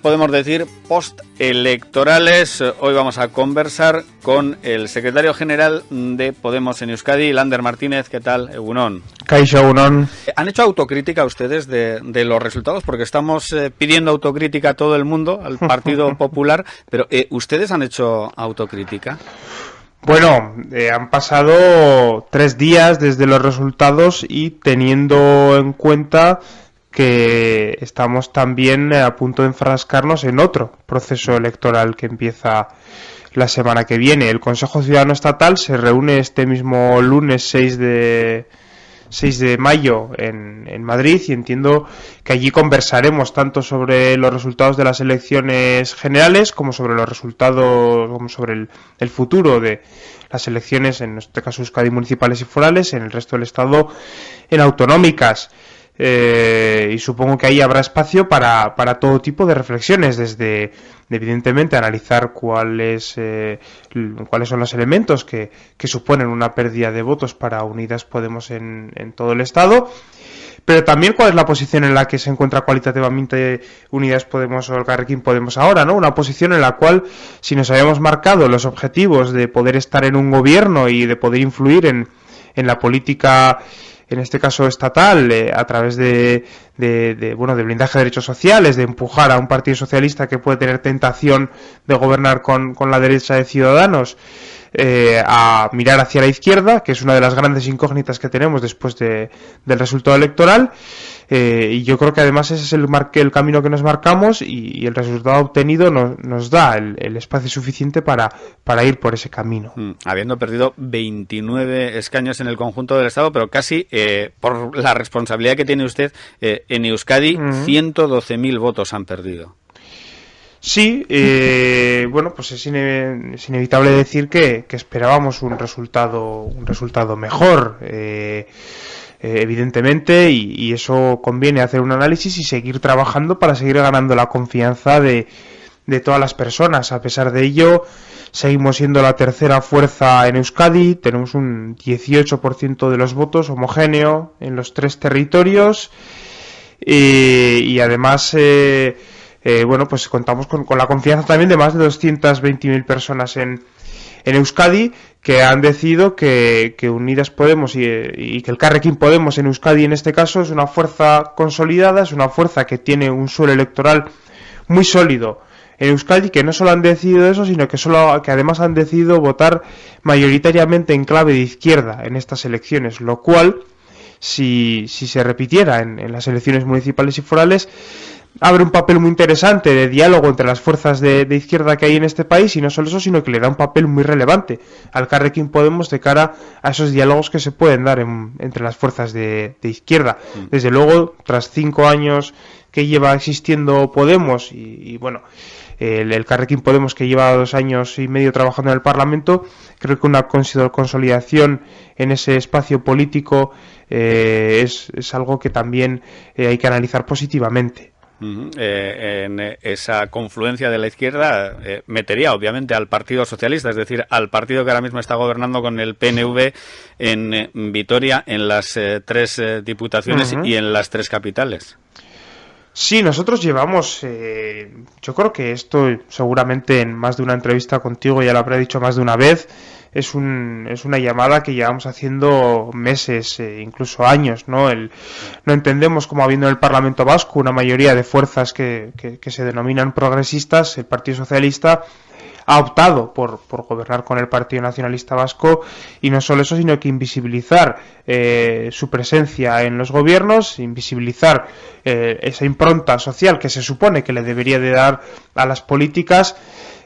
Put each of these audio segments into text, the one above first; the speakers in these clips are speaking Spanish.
podemos decir postelectorales. Hoy vamos a conversar con el secretario general de Podemos en Euskadi, Lander Martínez. ¿Qué tal, Egunon? Caixa Egunon. ¿Han hecho autocrítica ustedes de, los resultados? Porque estamos eh, pidiendo autocrítica a todo el mundo, al Partido Popular, pero eh, ¿ustedes han hecho autocrítica? Bueno, eh, han pasado tres días desde los resultados y teniendo en cuenta que estamos también a punto de enfrascarnos en otro proceso electoral que empieza la semana que viene. El Consejo Ciudadano Estatal se reúne este mismo lunes 6 de, 6 de mayo en, en, Madrid y entiendo que allí conversaremos tanto sobre los resultados de las elecciones generales como sobre los resultados, como sobre el, el futuro de las elecciones, en este caso Euskadi municipales y forales, en el resto del Estado en autonómicas. Eh, y supongo que ahí habrá espacio para, para, todo tipo de reflexiones, desde evidentemente analizar cuáles, eh, cuáles son los elementos que, que, suponen una pérdida de votos para Unidas Podemos en, en, todo el Estado, pero también cuál es la posición en la que se encuentra cualitativamente Unidas Podemos o el Carrequín Podemos ahora, ¿no? Una posición en la cual, si nos habíamos marcado los objetivos de poder estar en un gobierno y de poder influir en, en la política en este caso estatal, eh, a través de, de, bueno, de blindaje de derechos sociales, de empujar a un partido socialista que puede tener tentación de gobernar con, con la derecha de ciudadanos, eh, a mirar hacia la izquierda, que es una de las grandes incógnitas que tenemos después de, del resultado electoral. Eh, y yo creo que además ese es el, el camino que nos marcamos y, el resultado obtenido nos, nos da el, espacio suficiente para, para ir por ese camino. Mm, habiendo perdido 29 escaños en el conjunto del Estado, pero casi eh, por la responsabilidad que tiene usted en Euskadi, 112.000 votos han perdido. Sí, eh, bueno, pues es, inevitable decir que, esperábamos un resultado, un resultado mejor, eh, eh, evidentemente, y, eso conviene hacer un análisis y seguir trabajando para seguir ganando la confianza de, de todas las personas. A pesar de ello, seguimos siendo la tercera fuerza en Euskadi, tenemos un 18% de los votos homogéneo en los tres territorios y además eh, bueno, pues contamos con, la confianza también de más de 220.000 personas en Euskadi que han decidido que, Unidas Podemos y, que el Carrequín Podemos en Euskadi en este caso es una fuerza consolidada, es una fuerza que tiene un suelo electoral muy sólido en Euskadi que no solo han decidido eso, sino que, solo, que además han decidido votar mayoritariamente en clave de izquierda en estas elecciones, lo cual, si, si se repitiera en, en las elecciones municipales y forales, abre un papel muy interesante de diálogo entre las fuerzas de, izquierda que hay en este país y no solo eso, sino que le da un papel muy relevante al Carrequín Podemos de cara a esos diálogos que se pueden dar entre las fuerzas de, izquierda. Mm. Desde luego, tras cinco años que lleva existiendo Podemos y, bueno, el, el, Carrequín Podemos que lleva dos años y medio trabajando en el Parlamento, creo que una consolidación en ese espacio político eh, es, es, algo que también eh, hay que analizar positivamente. Eh, en esa confluencia de la izquierda eh, metería obviamente al Partido Socialista, es decir, al partido que ahora mismo está gobernando con el PNV en eh, Vitoria, en las tres diputaciones y en las tres capitales. Sí, nosotros llevamos, yo creo que esto seguramente en más de una entrevista contigo ya lo habré dicho más de una vez, es, un, es una llamada que llevamos haciendo meses, eh, incluso años, ¿no? El, no entendemos cómo habiendo en el Parlamento Vasco una mayoría de fuerzas que, que, se denominan progresistas, el Partido Socialista ha optado por, por, gobernar con el Partido Nacionalista Vasco y no solo eso, sino que invisibilizar eh, su presencia en los gobiernos, invisibilizar eh, esa impronta social que se supone que le debería de dar a las políticas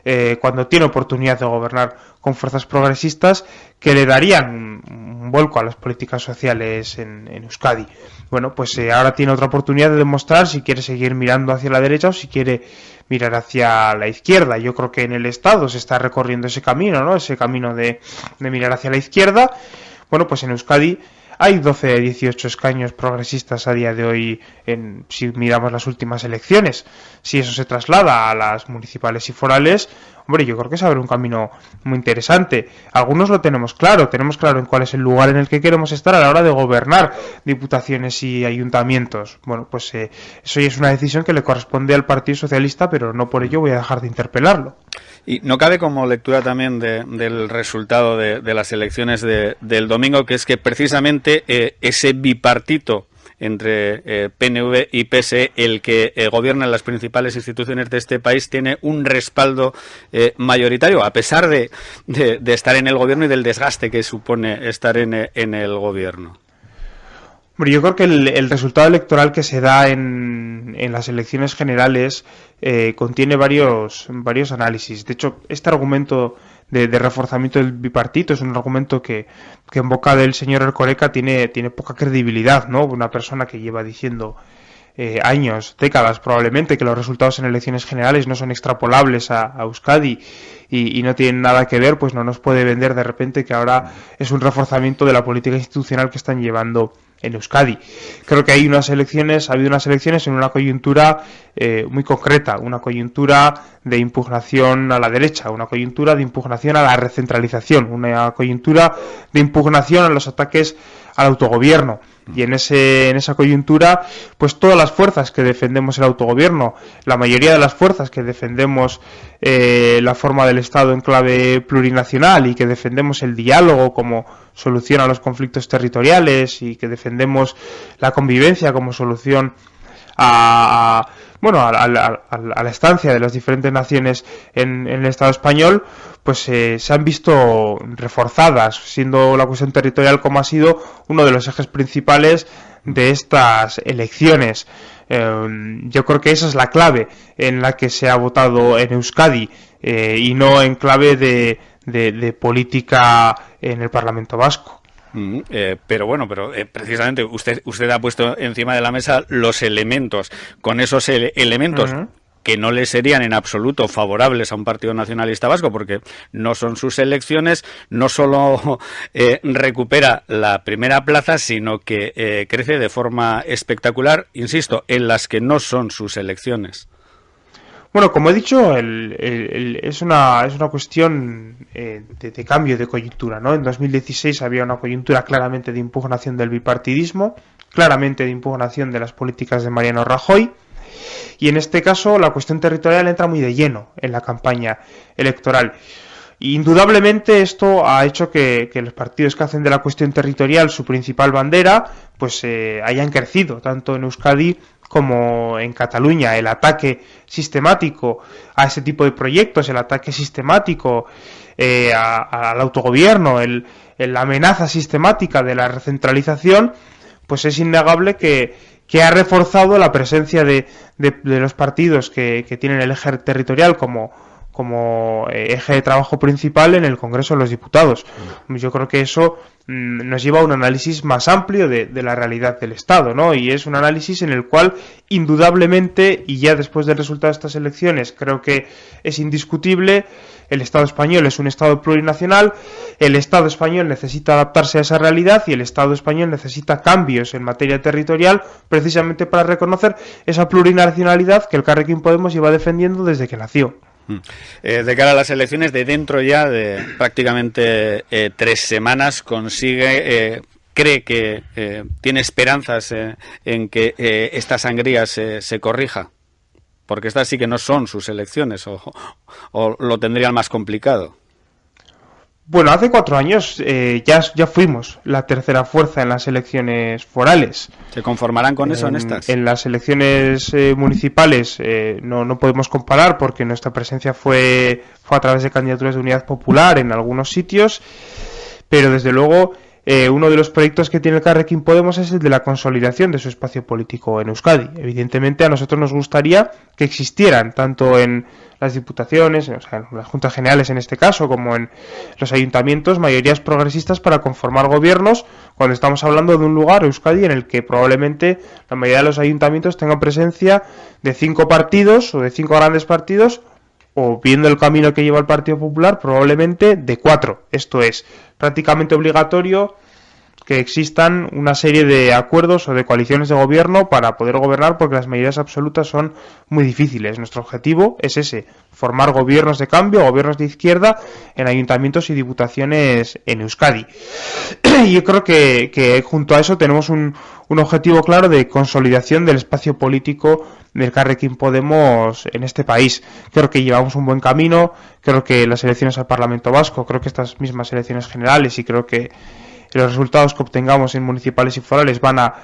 eh, cuando tiene oportunidad de gobernar con fuerzas progresistas que le darían un, vuelco a las políticas sociales en, Euskadi. Bueno, pues eh, ahora tiene otra oportunidad de demostrar si quiere seguir mirando hacia la derecha o si quiere mirar hacia la izquierda. Yo creo que en el Estado se está recorriendo ese camino, ¿no? Ese camino de, de mirar hacia la izquierda. Bueno, pues en Euskadi hay 12 18 escaños progresistas a día de hoy en, si miramos las últimas elecciones. Si eso se traslada a las municipales y forales, hombre, yo creo que se abre un camino muy interesante. Algunos lo tenemos claro, tenemos claro en cuál es el lugar en el que queremos estar a la hora de gobernar diputaciones y ayuntamientos. Bueno, pues eh, eso ya es una decisión que le corresponde al Partido Socialista, pero no por ello voy a dejar de interpelarlo. Y no cabe como lectura también del resultado de, las elecciones del domingo, que es que precisamente eh, ese bipartito entre eh, PNV y PSE, el que eh, gobierna las principales instituciones de este país, tiene un respaldo eh, mayoritario, a pesar de, estar en el gobierno y del desgaste que supone estar en, en el gobierno. yo creo que el, resultado electoral que se da en, en las elecciones generales contiene varios análisis. De hecho, este argumento de, reforzamiento del bipartito. Es un argumento que, que en boca del señor Ercoreca tiene, tiene poca credibilidad, ¿no? Una persona que lleva diciendo eh, años, décadas probablemente, que los resultados en elecciones generales no son extrapolables a, Euskadi y, y, no tienen nada que ver, pues no nos puede vender de repente que ahora es un reforzamiento de la política institucional que están llevando en Euskadi. Creo que hay unas elecciones, ha habido unas elecciones en una coyuntura eh, muy concreta, una coyuntura de impugnación a la derecha, una coyuntura de impugnación a la recentralización, una coyuntura de impugnación a los ataques al autogobierno. Y en, ese, en esa coyuntura, pues todas las fuerzas que defendemos el autogobierno, la mayoría de las fuerzas que defendemos eh, la forma del Estado en clave plurinacional y que defendemos el diálogo como solución a los conflictos territoriales y que defendemos la convivencia como solución a, bueno a, la estancia de las diferentes naciones en, el Estado español pues eh, se han visto reforzadas siendo la cuestión territorial como ha sido uno de los ejes principales de estas elecciones eh, yo creo que esa es la clave en la que se ha votado en Euskadi eh, y no en clave de, de, política en el Parlamento Vasco. Mm, eh, pero bueno, pero eh, precisamente usted usted ha puesto encima de la mesa los elementos. Con esos elementos que no le serían en absoluto favorables a un partido nacionalista vasco, porque no son sus elecciones, no solo eh, recupera la primera plaza, sino que crece de forma espectacular, insisto, en las que no son sus elecciones. Bueno, como he dicho, es, una, es una cuestión eh, de, cambio de coyuntura. ¿no? En 2016 había una coyuntura claramente de impugnación del bipartidismo, claramente de impugnación de las políticas de Mariano Rajoy. Y en este caso la cuestión territorial entra muy de lleno en la campaña electoral. Indudablemente esto ha hecho que, los partidos que hacen de la cuestión territorial su principal bandera, pues eh, hayan crecido, tanto en Euskadi como en Cataluña, el ataque sistemático a ese tipo de proyectos, el ataque sistemático eh, al autogobierno, el, la amenaza sistemática de la recentralización, pues es innegable que, que ha reforzado la presencia de, de, los partidos que, que, tienen el eje territorial como, como eh, eje de trabajo principal en el Congreso de los Diputados. Yo creo que eso Mm, nos lleva a un análisis más amplio de, la realidad del Estado, ¿no? Y es un análisis en el cual, indudablemente, y ya después del resultado de estas elecciones, creo que es indiscutible, el Estado español es un Estado plurinacional, el Estado español necesita adaptarse a esa realidad y el Estado español necesita cambios en materia territorial precisamente para reconocer esa plurinacionalidad que el Carrequín Podemos lleva defendiendo desde que nació. Eh, de cara a las elecciones, de dentro ya de prácticamente eh, tres semanas, consigue, eh, cree que tiene esperanzas en que esta sangría se, se, corrija. Porque estas sí que no son sus elecciones, o, o lo tendrían más complicado. Bueno, hace cuatro años eh, ya, ya fuimos la tercera fuerza en las elecciones forales. ¿Se conformarán con eso en, estas? En las elecciones eh, municipales eh, no, no podemos comparar porque nuestra presencia fue, fue a través de candidaturas de unidad popular en algunos sitios, pero desde luego uno de los proyectos que tiene el Carrequín Podemos es el de la consolidación de su espacio político en Euskadi. Evidentemente a nosotros nos gustaría que existieran tanto en las diputaciones, o sea, en las juntas generales en este caso, como en los ayuntamientos, mayorías progresistas para conformar gobiernos, cuando estamos hablando de un lugar, Euskadi, en el que probablemente la mayoría de los ayuntamientos tengan presencia de cinco partidos o de cinco grandes partidos, o viendo el camino que lleva el Partido Popular, probablemente de cuatro. Esto es prácticamente obligatorio que existan una serie de acuerdos o de coaliciones de gobierno para poder gobernar porque las mayorías absolutas son muy difíciles. Nuestro objetivo es ese, formar gobiernos de cambio, gobiernos de izquierda en ayuntamientos y diputaciones en Euskadi. Y yo creo que, junto a eso tenemos un, un objetivo claro de consolidación del espacio político del Carrequín Podemos en este país. Creo que llevamos un buen camino, creo que las elecciones al Parlamento Vasco, creo que estas mismas elecciones generales y creo que los resultados que obtengamos en municipales y forales van a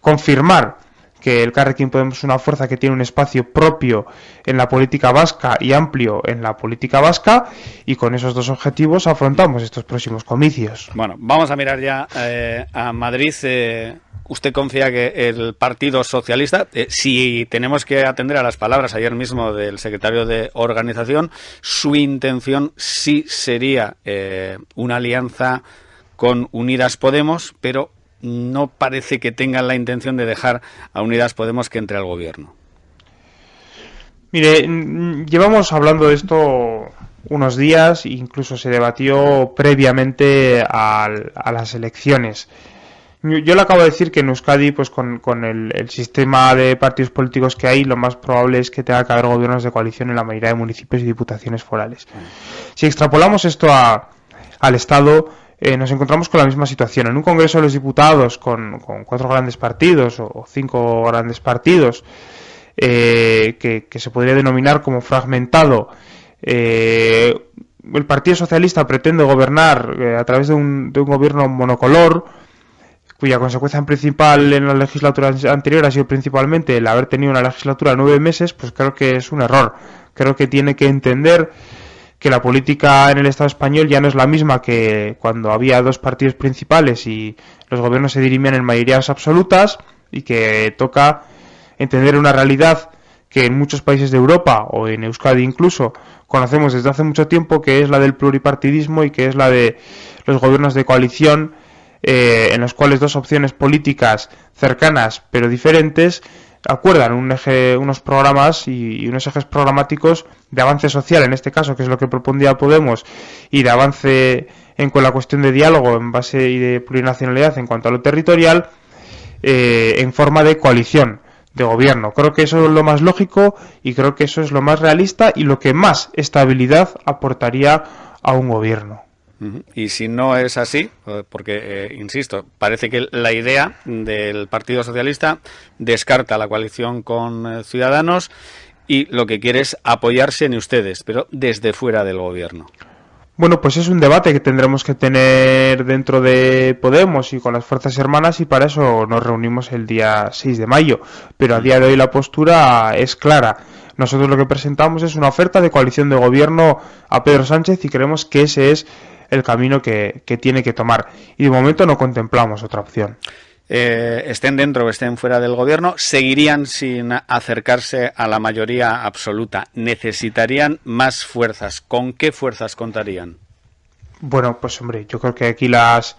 confirmar que el Carrequín Podemos es una fuerza que tiene un espacio propio en la política vasca y amplio en la política vasca y con esos dos objetivos afrontamos estos próximos comicios. Bueno, vamos a mirar ya eh, a Madrid. Eh, ¿Usted confía que el Partido Socialista, eh, si tenemos que atender a las palabras ayer mismo del secretario de organización, su intención sí sería una alianza con Unidas Podemos, pero no parece que tengan la intención de dejar a Unidas Podemos que entre al gobierno. Mire, llevamos hablando de esto unos días, incluso se debatió previamente a, las elecciones. Yo le acabo de decir que en Euskadi, pues con, el, sistema de partidos políticos que hay, lo más probable es que tenga que haber gobiernos de coalición en la mayoría de municipios y diputaciones forales. Si extrapolamos esto al Estado, eh, nos encontramos con la misma situación. En un Congreso de los Diputados con, cuatro grandes partidos o, cinco grandes partidos, eh, que, se podría denominar como fragmentado, eh, el Partido Socialista pretende gobernar a través de un, de un gobierno monocolor, cuya consecuencia principal en la legislatura anterior ha sido principalmente el haber tenido una legislatura de nueve meses, pues creo que es un error. Creo que tiene que entender que la política en el Estado español ya no es la misma que cuando había dos partidos principales y los gobiernos se dirimían en mayorías absolutas y que toca entender una realidad que en muchos países de Europa o en Euskadi incluso conocemos desde hace mucho tiempo que es la del pluripartidismo y que es la de los gobiernos de coalición eh, en los cuales dos opciones políticas cercanas pero diferentes acuerdan un eje, unos programas y, unos ejes programáticos de avance social, en este caso, que es lo que propondría Podemos, y de avance en con la cuestión de diálogo en base y de plurinacionalidad en cuanto a lo territorial, eh, en forma de coalición de gobierno. Creo que eso es lo más lógico y creo que eso es lo más realista y lo que más estabilidad aportaría a un gobierno. Y si no es así, eh, porque, eh, insisto, parece que la idea del Partido Socialista descarta la coalición con eh, Ciudadanos y lo que quiere es apoyarse en ustedes, pero desde fuera del gobierno. Bueno, pues es un debate que tendremos que tener dentro de Podemos y con las fuerzas hermanas y para eso nos reunimos el día 6 de mayo. Pero a día de hoy la postura es clara. Nosotros lo que presentamos es una oferta de coalición de gobierno a Pedro Sánchez y creemos que ese es el camino que, tiene que tomar. Y de momento no contemplamos otra opción. Eh, estén dentro o estén fuera del gobierno, seguirían sin acercarse a la mayoría absoluta. Necesitarían más fuerzas. ¿Con qué fuerzas contarían? Bueno, pues hombre, yo creo que aquí las,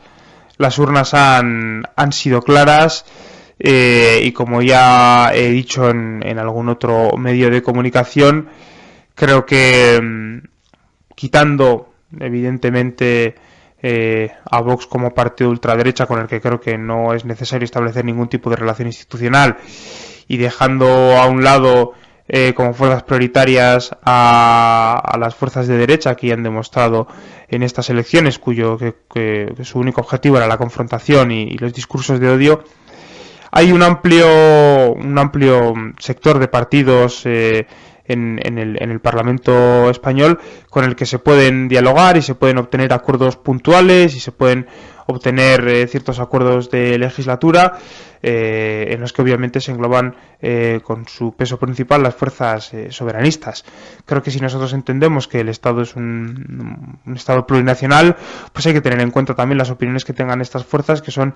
las urnas han, han sido claras. Eh, y como ya he dicho en, en, algún otro medio de comunicación, creo que mm, quitando evidentemente eh, a Vox como partido ultraderecha con el que creo que no es necesario establecer ningún tipo de relación institucional y dejando a un lado eh, como fuerzas prioritarias a, las fuerzas de derecha que han demostrado en estas elecciones cuyo que, su único objetivo era la confrontación y, los discursos de odio hay un amplio un amplio sector de partidos eh, en, en, el, en, el, Parlamento español con el que se pueden dialogar y se pueden obtener acuerdos puntuales y se pueden obtener eh, ciertos acuerdos de legislatura eh, en los que obviamente se engloban eh, con su peso principal las fuerzas soberanistas. Creo que si nosotros entendemos que el Estado es un, un, Estado plurinacional, pues hay que tener en cuenta también las opiniones que tengan estas fuerzas que son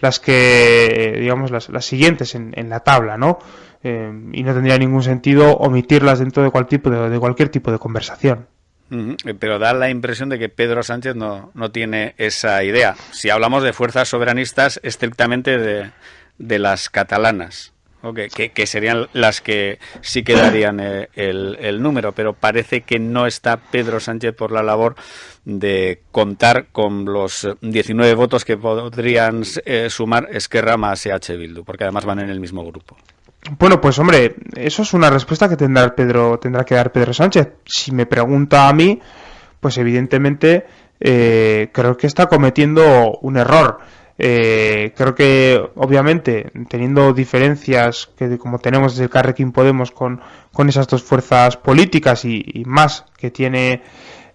las que, digamos, las, las siguientes en, en la tabla, ¿no? Y no tendría ningún sentido omitirlas dentro de de, cualquier tipo de conversación. Eh, pero da la impresión de que Pedro Sánchez no, no tiene esa idea. Si hablamos de fuerzas soberanistas estrictamente de, de las catalanas. que, serían las que sí quedarían eh, el, número, pero parece que no está Pedro Sánchez por la labor de contar con los 19 votos que podrían eh, sumar Esquerra más EH Bildu, porque además van en el mismo grupo. Bueno, pues hombre, eso es una respuesta que tendrá Pedro, tendrá que dar Pedro Sánchez. Si me pregunta a mí, pues evidentemente eh, creo que está cometiendo un error. Eh, creo que, obviamente, teniendo diferencias que como tenemos desde el Carrequín Podemos con, con esas dos fuerzas políticas y, más que tiene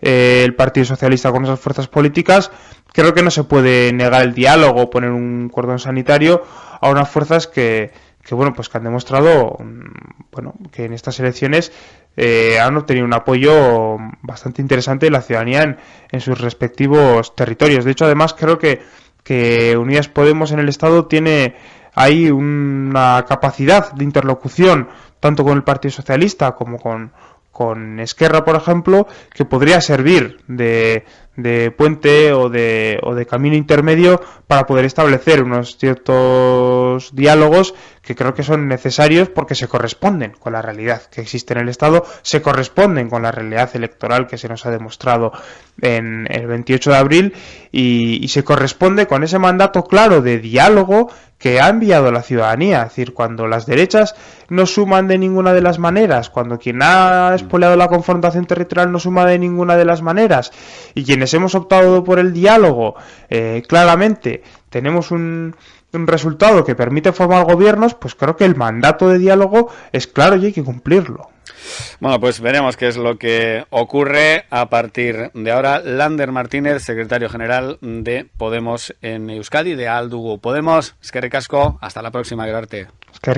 eh, el Partido Socialista con esas fuerzas políticas, creo que no se puede negar el diálogo poner un cordón sanitario a unas fuerzas que, que bueno, pues que han demostrado mm, bueno, que en estas elecciones eh, han obtenido un apoyo bastante interesante de la ciudadanía en, sus respectivos territorios. De hecho, además, creo que, que Unidas Podemos en el Estado tiene ahí una capacidad de interlocución tanto con el Partido Socialista como con, con Esquerra, por ejemplo, que podría servir de, de puente o de, o de camino intermedio para poder establecer unos ciertos diálogos que creo que son necesarios porque se corresponden con la realidad que existe en el Estado, se corresponden con la realidad electoral que se nos ha demostrado en el 28 de abril y, y se corresponde con ese mandato claro de diálogo que ha enviado la ciudadanía. Es decir, cuando las derechas no suman de ninguna de las maneras, cuando quien ha expoliado la confrontación territorial no suma de ninguna de las maneras, y quienes hemos optado por el diálogo, eh, claramente tenemos un, un resultado que permite formar gobiernos, pues creo que el mandato de diálogo es claro y hay que cumplirlo. Bueno, pues veremos qué es lo que ocurre a partir de ahora. Lander Martínez, secretario general de Podemos en Euskadi, de Aldugo Podemos. Es que recasco. Hasta la próxima, Gerarte. Es que